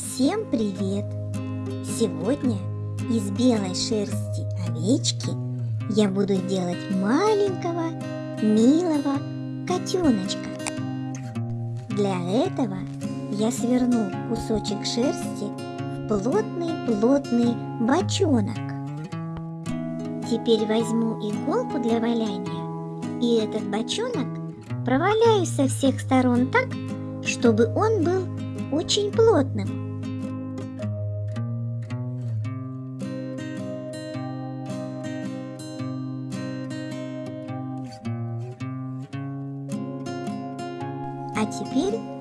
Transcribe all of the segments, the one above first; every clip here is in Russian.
Всем привет! Сегодня из белой шерсти овечки я буду делать маленького милого котеночка. Для этого я сверну кусочек шерсти в плотный-плотный бочонок. Теперь возьму иголку для валяния и этот бочонок проваляю со всех сторон так, чтобы он был очень плотным.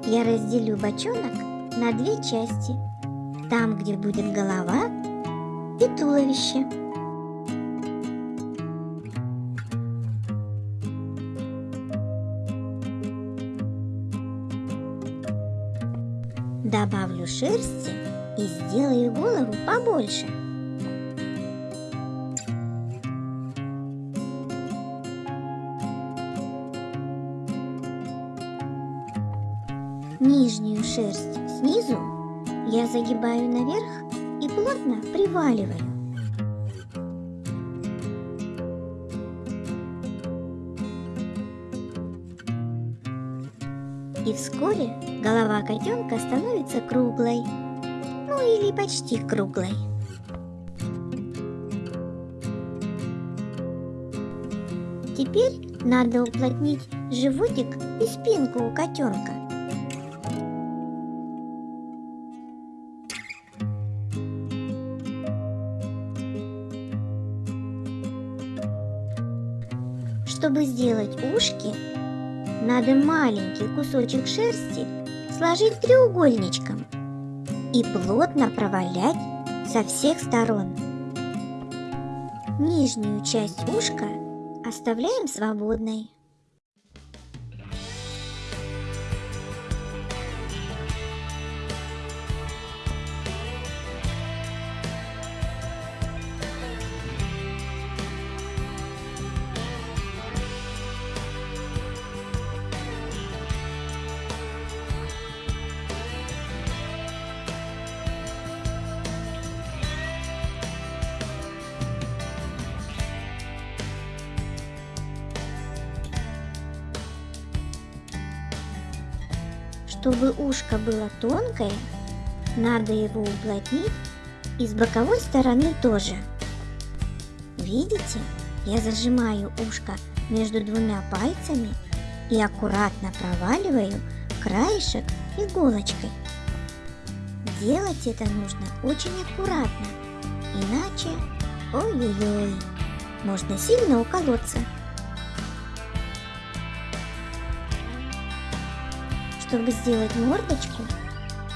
Я разделю бочонок на две части. Там, где будет голова и туловище. Добавлю шерсти и сделаю голову побольше. Шерсть снизу я загибаю наверх и плотно приваливаю. И вскоре голова котенка становится круглой, ну или почти круглой. Теперь надо уплотнить животик и спинку у котенка. Чтобы сделать ушки, надо маленький кусочек шерсти сложить треугольничком и плотно провалять со всех сторон. Нижнюю часть ушка оставляем свободной. Чтобы ушко было тонкое, надо его уплотнить и с боковой стороны тоже. Видите, я зажимаю ушко между двумя пальцами и аккуратно проваливаю краешек иголочкой. Делать это нужно очень аккуратно, иначе, ой-ой-ой, можно сильно уколоться. Чтобы сделать мордочку,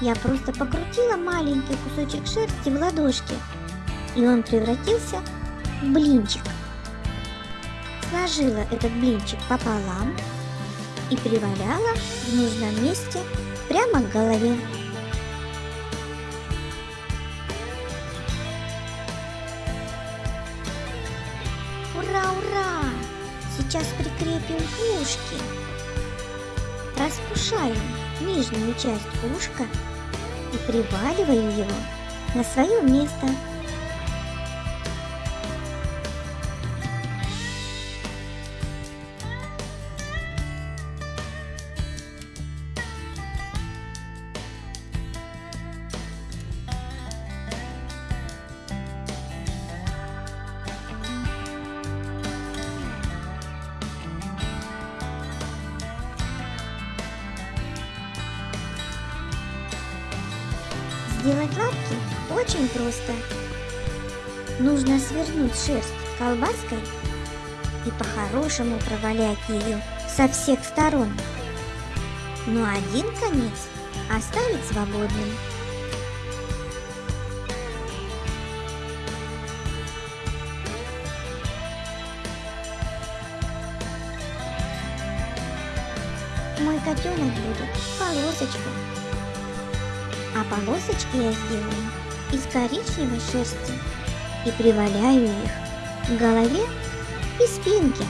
я просто покрутила маленький кусочек шерсти в ладошке, и он превратился в блинчик. Сложила этот блинчик пополам и приваляла в нужном месте прямо к голове. Ура, ура! Сейчас прикрепим ушки распушаю нижнюю часть ушка и приваливаю его на свое место. Сделать лапки очень просто. Нужно свернуть шерсть колбаской и по-хорошему провалять ее со всех сторон. Но один конец оставить свободным. Мой котенок будет полосочкой а полосочки я сделаю из коричневой шерсти и приваляю их к голове и спинке.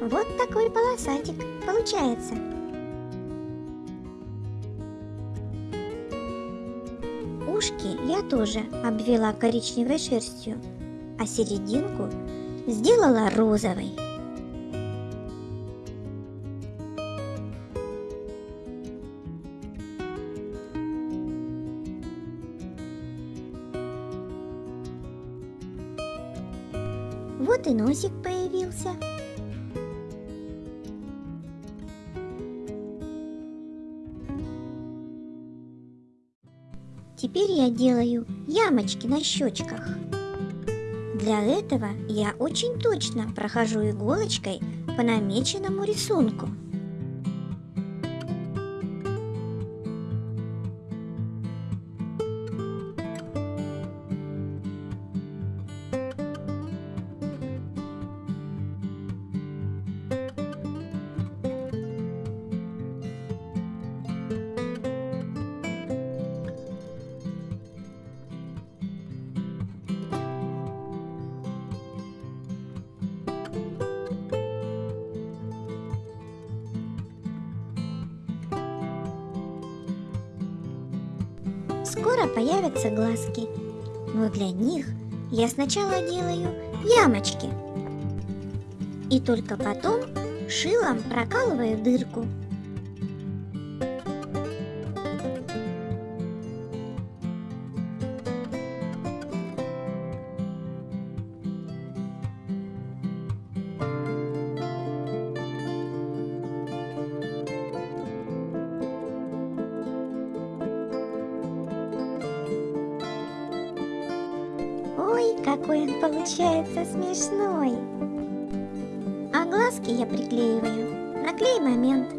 Вот такой полосатик получается. Ушки я тоже обвела коричневой шерстью, а серединку сделала розовой. Вот и носик появился. Теперь я делаю ямочки на щечках. Для этого я очень точно прохожу иголочкой по намеченному рисунку. Появятся глазки, но для них я сначала делаю ямочки. И только потом шилом прокалываю дырку. Получается смешной! А глазки я приклеиваю на клей момент.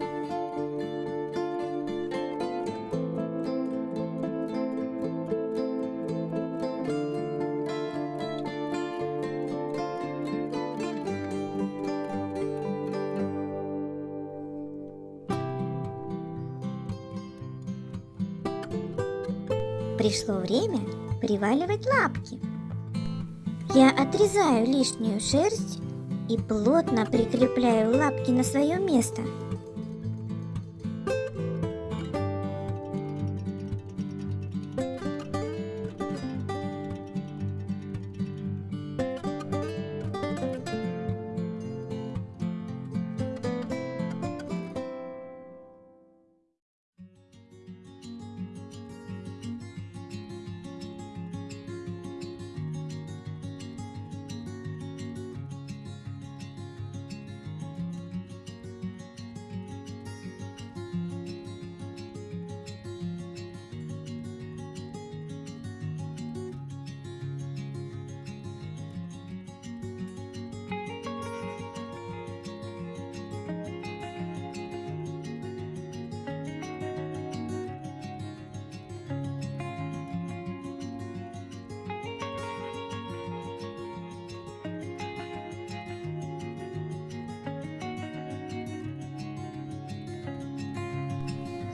Пришло время приваливать лапки. Я отрезаю лишнюю шерсть и плотно прикрепляю лапки на свое место.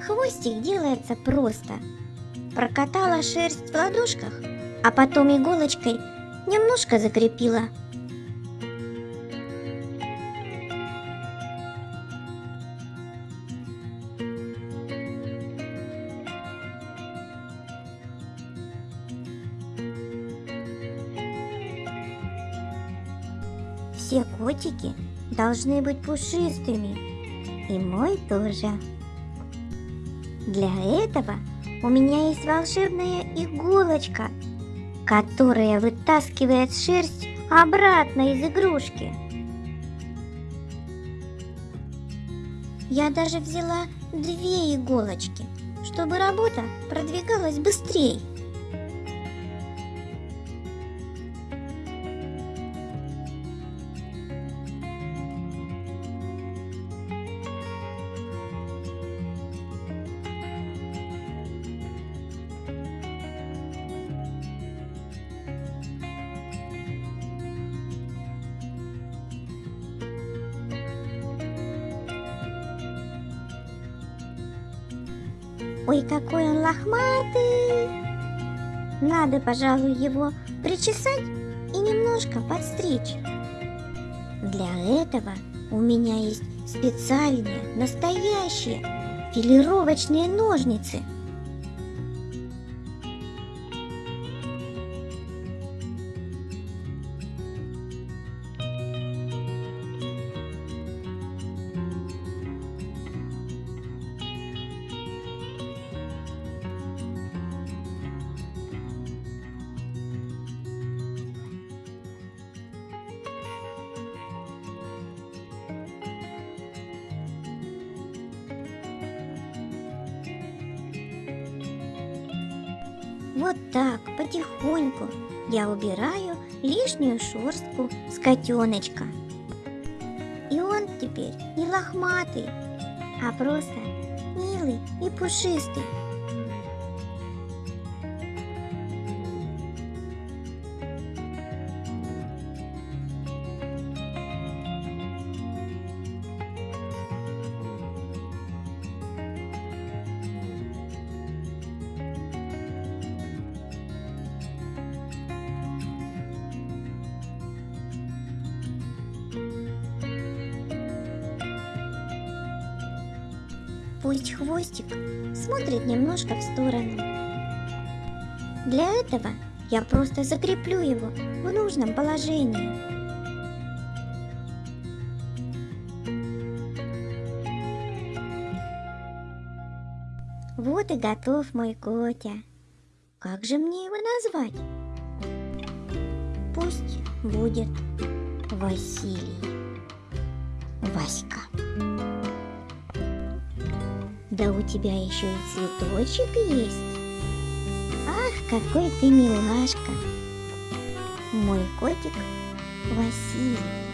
Хвостик делается просто. Прокатала шерсть в ладошках, а потом иголочкой немножко закрепила. Все котики должны быть пушистыми, и мой тоже. Для этого у меня есть волшебная иголочка, которая вытаскивает шерсть обратно из игрушки. Я даже взяла две иголочки, чтобы работа продвигалась быстрее. Ой, какой он лохматый! Надо, пожалуй, его причесать и немножко подстричь. Для этого У меня есть специальные, настоящие филировочные ножницы. Вот так, потихоньку, я убираю лишнюю шерстку с котеночка. И он теперь не лохматый, а просто милый и пушистый. Пусть хвостик смотрит немножко в сторону. Для этого я просто закреплю его в нужном положении. Вот и готов мой Котя. Как же мне его назвать? Пусть будет Василий. Васька. Да у тебя еще и цветочек есть. Ах, какой ты милашка. Мой котик Василий.